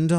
And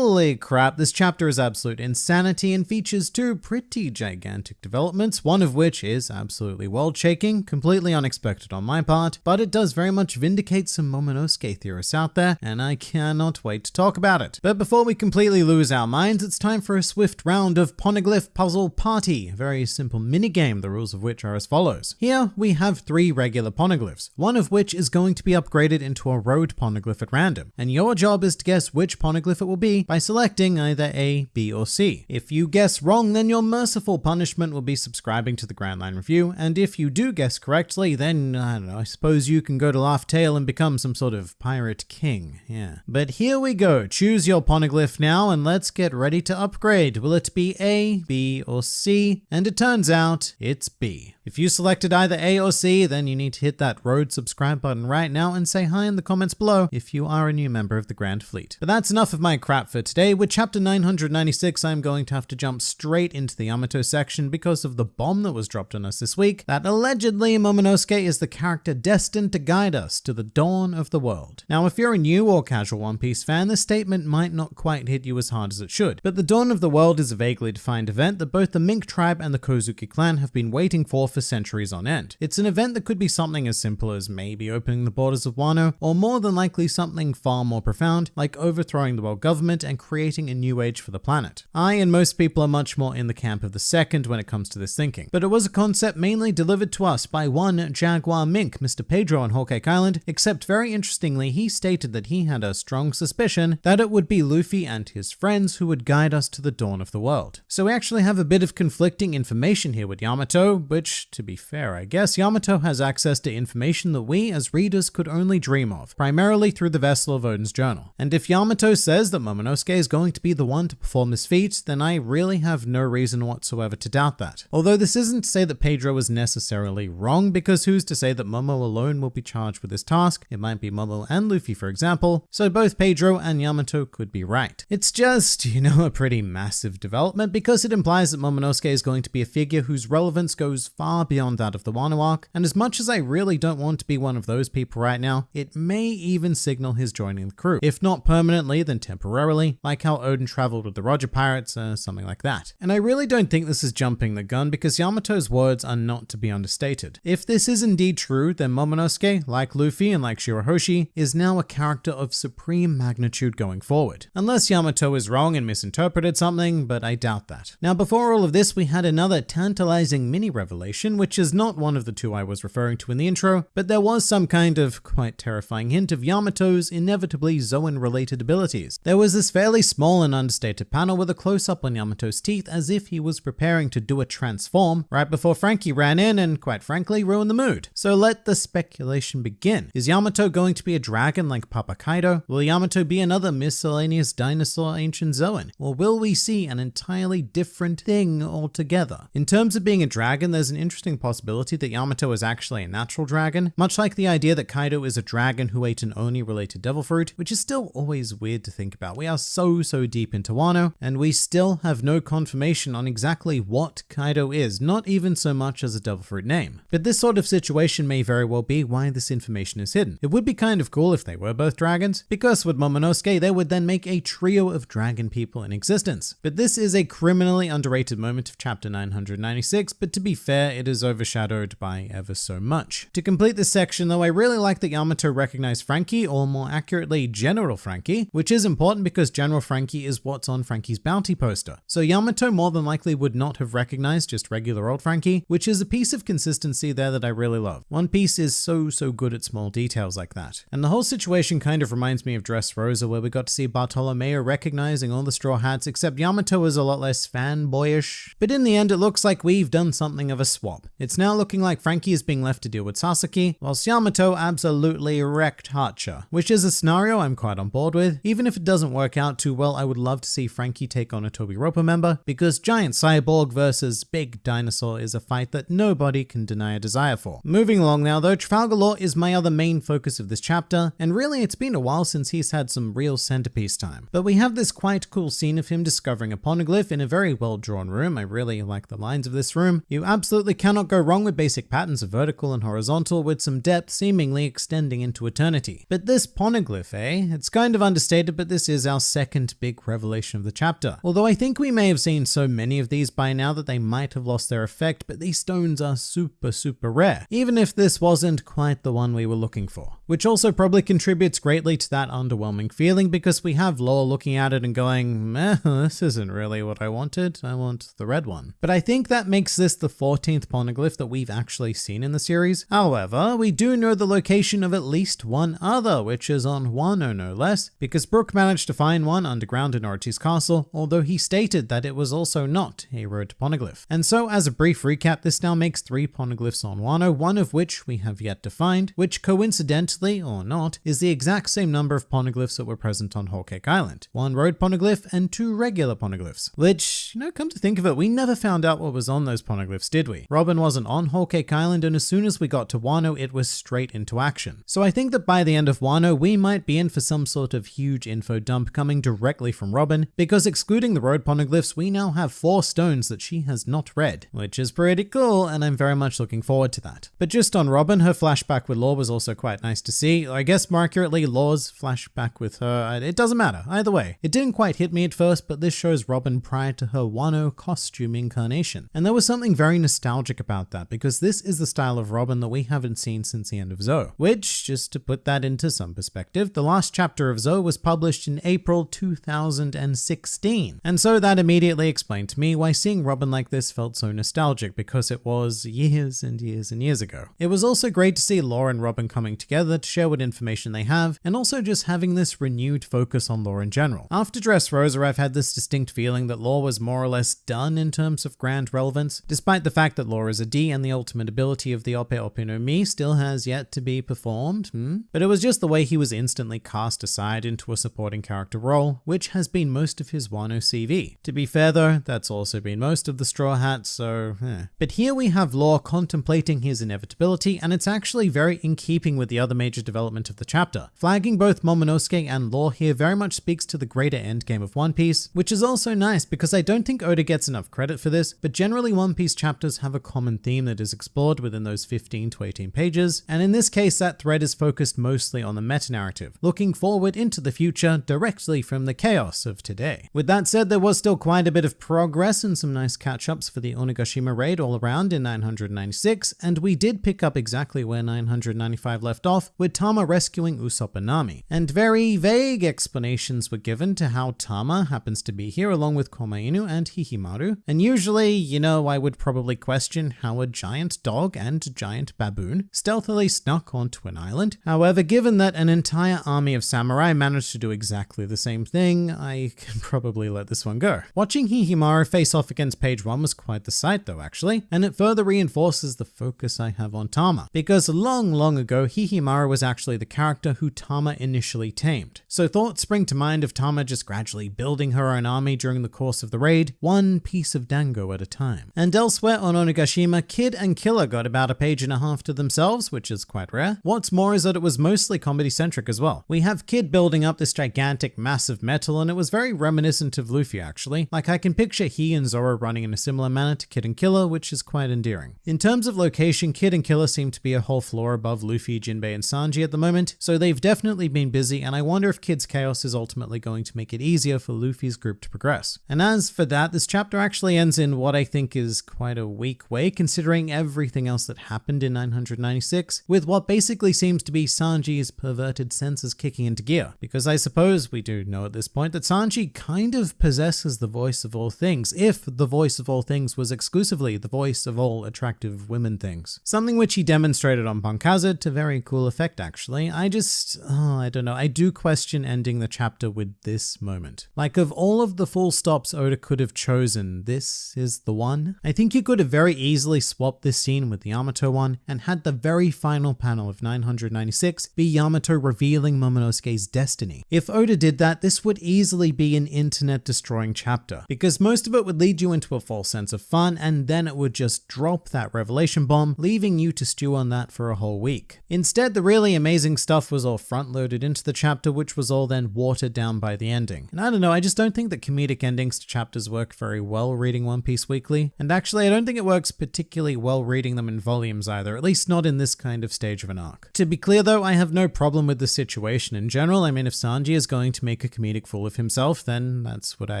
holy crap, this chapter is absolute insanity and features two pretty gigantic developments, one of which is absolutely world shaking, completely unexpected on my part, but it does very much vindicate some Momonosuke theorists out there, and I cannot wait to talk about it. But before we completely lose our minds, it's time for a swift round of Poneglyph Puzzle Party, a very simple minigame, the rules of which are as follows. Here we have three regular poneglyphs, one of which is going to be upgraded into a road poneglyph at random, and your job is to guess which poneglyph it will be by selecting either A, B, or C. If you guess wrong, then your merciful punishment will be subscribing to the Grand Line Review, and if you do guess correctly, then, I don't know, I suppose you can go to Laugh Tale and become some sort of pirate king, yeah. But here we go, choose your poneglyph now, and let's get ready to upgrade. Will it be A, B, or C? And it turns out, it's B. If you selected either A or C, then you need to hit that road subscribe button right now and say hi in the comments below if you are a new member of the Grand Fleet. But that's enough of my crap for today. With chapter 996, I'm going to have to jump straight into the Yamato section because of the bomb that was dropped on us this week, that allegedly Momonosuke is the character destined to guide us to the dawn of the world. Now, if you're a new or casual One Piece fan, this statement might not quite hit you as hard as it should, but the dawn of the world is a vaguely defined event that both the Mink tribe and the Kozuki clan have been waiting for for centuries on end. It's an event that could be something as simple as maybe opening the borders of Wano, or more than likely something far more profound, like overthrowing the world government and creating a new age for the planet. I and most people are much more in the camp of the second when it comes to this thinking, but it was a concept mainly delivered to us by one Jaguar Mink, Mr. Pedro on Cake Island, except very interestingly, he stated that he had a strong suspicion that it would be Luffy and his friends who would guide us to the dawn of the world. So we actually have a bit of conflicting information here with Yamato, which to be fair, I guess Yamato has access to information that we as readers could only dream of, primarily through the vessel of Oden's journal. And if Yamato says that Momonosuke is going to be the one to perform this feat, then I really have no reason whatsoever to doubt that. Although this isn't to say that Pedro is necessarily wrong, because who's to say that Momo alone will be charged with this task? It might be Momo and Luffy, for example, so both Pedro and Yamato could be right. It's just, you know, a pretty massive development because it implies that Momonosuke is going to be a figure whose relevance goes far beyond that of the arc, and as much as I really don't want to be one of those people right now, it may even signal his joining the crew. If not permanently, then temporarily, like how Oden traveled with the Roger Pirates or something like that. And I really don't think this is jumping the gun because Yamato's words are not to be understated. If this is indeed true, then Momonosuke, like Luffy and like Shirahoshi, is now a character of supreme magnitude going forward. Unless Yamato is wrong and misinterpreted something, but I doubt that. Now before all of this, we had another tantalizing mini revelation, which is not one of the two I was referring to in the intro, but there was some kind of quite terrifying hint of Yamato's inevitably Zoan related abilities. There was this fairly small and understated panel with a close up on Yamato's teeth as if he was preparing to do a transform right before Franky ran in and quite frankly ruined the mood. So let the speculation begin. Is Yamato going to be a dragon like Papa Kaido? Will Yamato be another miscellaneous dinosaur ancient Zoan? Or will we see an entirely different thing altogether? In terms of being a dragon, there's an interesting possibility that Yamato is actually a natural dragon, much like the idea that Kaido is a dragon who ate an Oni related devil fruit, which is still always weird to think about. We are so, so deep into Wano, and we still have no confirmation on exactly what Kaido is, not even so much as a devil fruit name. But this sort of situation may very well be why this information is hidden. It would be kind of cool if they were both dragons, because with Momonosuke, they would then make a trio of dragon people in existence. But this is a criminally underrated moment of chapter 996, but to be fair, it is overshadowed by ever so much. To complete this section though, I really like that Yamato recognized Franky, or more accurately, General Franky, which is important because General Franky is what's on Franky's bounty poster. So Yamato more than likely would not have recognized just regular old Franky, which is a piece of consistency there that I really love. One Piece is so, so good at small details like that. And the whole situation kind of reminds me of Dressrosa, where we got to see Bartolomeo recognizing all the Straw Hats, except Yamato is a lot less fanboyish. But in the end, it looks like we've done something of a swap. It's now looking like Franky is being left to deal with Sasaki, whilst Yamato absolutely wrecked Hacha, which is a scenario I'm quite on board with. Even if it doesn't work out too well, I would love to see Franky take on a Tobi Roppo member, because giant cyborg versus big dinosaur is a fight that nobody can deny a desire for. Moving along now though, Trafalgar Law is my other main focus of this chapter, and really it's been a while since he's had some real centerpiece time. But we have this quite cool scene of him discovering a poneglyph in a very well drawn room. I really like the lines of this room. You absolutely cannot go wrong with basic patterns of vertical and horizontal with some depth seemingly extending into eternity. But this poneglyph, eh? It's kind of understated, but this is our second big revelation of the chapter. Although I think we may have seen so many of these by now that they might have lost their effect, but these stones are super, super rare, even if this wasn't quite the one we were looking for. Which also probably contributes greatly to that underwhelming feeling because we have Law looking at it and going, this isn't really what I wanted. I want the red one. But I think that makes this the 14th poneglyph that we've actually seen in the series. However, we do know the location of at least one other, which is on Wano no less, because Brook managed to find one underground in Orochi's castle, although he stated that it was also not a road poneglyph. And so as a brief recap, this now makes three poneglyphs on Wano, oh one of which we have yet to find, which coincidentally or not, is the exact same number of poneglyphs that were present on Whole Cake Island. One road poneglyph and two regular poneglyphs, which, you know, come to think of it, we never found out what was on those poneglyphs, did we? Robin wasn't on Whole Cake Island, and as soon as we got to Wano, it was straight into action. So I think that by the end of Wano, we might be in for some sort of huge info dump coming directly from Robin, because excluding the road poneglyphs, we now have four stones that she has not read, which is pretty cool, and I'm very much looking forward to that. But just on Robin, her flashback with Law was also quite nice to see. I guess more accurately, Law's flashback with her, it doesn't matter, either way. It didn't quite hit me at first, but this shows Robin prior to her Wano costume incarnation. And there was something very nostalgic about that, because this is the style of Robin that we haven't seen since the end of Zou. Which, just to put that into some perspective, the last chapter of Zou was published in April 2016. And so that immediately explained to me why seeing Robin like this felt so nostalgic, because it was years and years and years ago. It was also great to see Law and Robin coming together to share what information they have, and also just having this renewed focus on Law in general. After Dressrosa, I've had this distinct feeling that Law was more or less done in terms of grand relevance, despite the fact that Law is a D and the ultimate ability of the Ope no Mi still has yet to be performed, hmm? But it was just the way he was instantly cast aside into a supporting character role, which has been most of his Wano CV. To be fair though, that's also been most of the Straw Hats, so eh. But here we have Law contemplating his inevitability, and it's actually very in keeping with the other major development of the chapter. Flagging both Momonosuke and Law here very much speaks to the greater endgame of One Piece, which is also nice because I don't think Oda gets enough credit for this, but generally One Piece chapters have a common theme that is explored within those 15 to 18 pages, and in this case that thread is focused mostly on the meta-narrative, looking forward into the future directly from the chaos of today. With that said, there was still quite a bit of progress and some nice catch-ups for the Onigashima raid all around in 996, and we did pick up exactly where 995 left off, with Tama rescuing Usopp and Nami. And very vague explanations were given to how Tama happens to be here along with Komainu and Hihimaru. And usually, you know, I would probably question how a giant dog and giant baboon stealthily snuck onto an island. However, given that an entire army of samurai managed to do exactly the same thing, I can probably let this one go. Watching Hihimaru face off against page 1 was quite the sight though actually, and it further reinforces the focus I have on Tama, because long long ago Hihimaru was actually the character who Tama initially tamed. So thoughts spring to mind of Tama just gradually building her own army during the course of the raid, one piece of dango at a time. And elsewhere on Onigashima, Kid and Killer got about a page and a half to themselves, which is quite rare. What's more is that it was mostly comedy centric as well. We have Kid building up this gigantic mass of metal and it was very reminiscent of Luffy actually. Like I can picture he and Zoro running in a similar manner to Kid and Killer, which is quite endearing. In terms of location, Kid and Killer seem to be a whole floor above Luffy, Jinbei, and Sanji at the moment, so they've definitely been busy, and I wonder if Kid's chaos is ultimately going to make it easier for Luffy's group to progress. And as for that, this chapter actually ends in what I think is quite a weak way, considering everything else that happened in 996, with what basically seems to be Sanji's perverted senses kicking into gear. Because I suppose we do know at this point that Sanji kind of possesses the voice of all things, if the voice of all things was exclusively the voice of all attractive women things. Something which he demonstrated on Punk Hazard to very cool effect actually. I just, oh, I don't know, I do question ending the chapter with this moment. Like of all of the full stops Oda could have chosen, this is the one. I think you could have very easily swapped this scene with the Yamato one and had the very final panel of 996 be Yamato revealing Momonosuke's destiny. If Oda did that, this would easily be an internet destroying chapter because most of it would lead you into a false sense of fun and then it would just drop that revelation bomb, leaving you to stew on that for a whole week. Instead, the really amazing stuff was all front loaded into the chapter, which was all then watered down by the ending. And I don't know, I just don't think that comedic endings to chapters work very well reading One Piece weekly. And actually, I don't think it works particularly well reading them in volumes either, at least not in this kind of stage of an arc. To be clear though, I have no problem with the situation in general. I mean, if Sanji is going to make a comedic fool of himself, then that's what I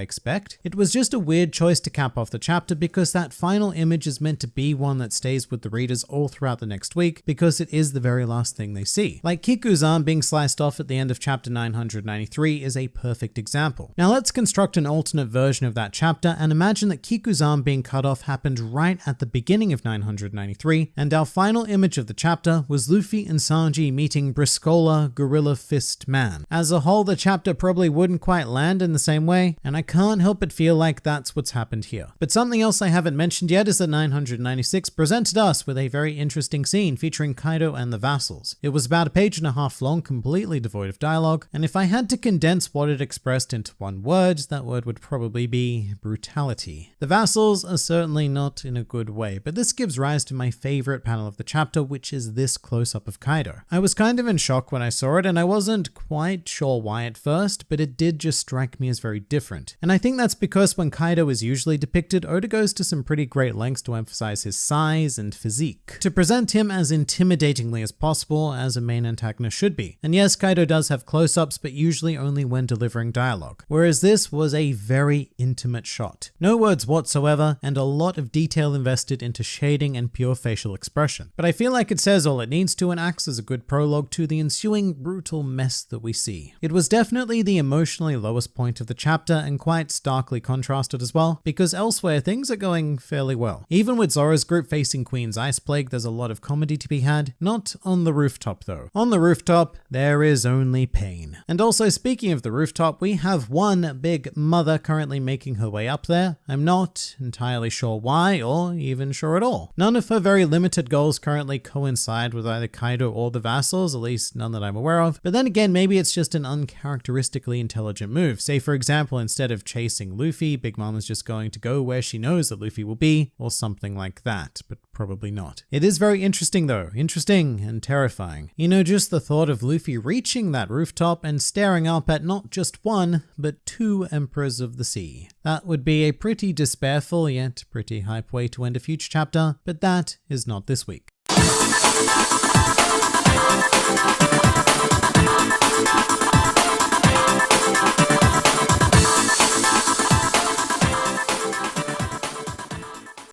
expect. It was just a weird choice to cap off the chapter because that final image is meant to be one that stays with the readers all throughout the next week because it is the very last thing they see. Like Kiku's arm being sliced off at the end of chapter 993 is a perfect example. Now let's construct an alternate version of that chapter and imagine that Kiku's arm being cut off happened right at the beginning of 993 and our final image of the chapter was Luffy and Sanji meeting Briscola Gorilla Fist Man. As a whole, the chapter probably wouldn't quite land in the same way, and I can't help but feel like that's what's happened here. But something else I haven't mentioned yet is that 996 presented us with a very interesting scene featuring Kaido and the vassals. It was about a page and a half long, completely devoid of dialogue, and if I had to condense what it expressed into one word, that word would probably be brutality. The vassals are certainly not in a good way, but this gives rise to my favorite panel of the chapter, which is this close up of Kaido. I was kind of in shock when I saw it, and I wasn't quite sure why at first, but it did just strike me as very different. And I think that's because when Kaido is usually depicted, Oda goes to some pretty great lengths to emphasize his size and physique, to present him as intimidatingly as possible as a main antagonist should be. And yes, Kaido does have close-ups, but usually only when delivering dialogue, whereas this was a very intimate shot. No words whatsoever, and a lot of detail invested into shading and pure facial expression. But I feel like it says all it needs to and acts as a good prologue to the ensuing brutal mess that we see. It was definitely the emotionally lowest point of the chapter and quite starkly contrasted as well, because elsewhere things are going fairly well. Even with Zoro's group facing Queen's Ice Plague, there's a lot of comedy to be had, not on the rooftop though. On the rooftop, there is only pain. And also speaking of the rooftop, we have one big mother currently making her way up there. I'm not entirely sure why or even sure at all. None of her very limited goals currently coincide with either Kaido or the vassals, at least none that I'm aware of. But then again, maybe it's just an uncharacteristically intelligent move. Say for example, instead of chasing Luffy, Big Mom is just going to go where she knows that Luffy will be or something like that, but probably not. It is very interesting though, interesting and terrifying. You know, just the thought of Luffy reaching that rooftop and staring up at not just one, but two Emperors of the Sea. That would be a pretty despairful yet pretty hype way to end a future chapter, but that is not this week.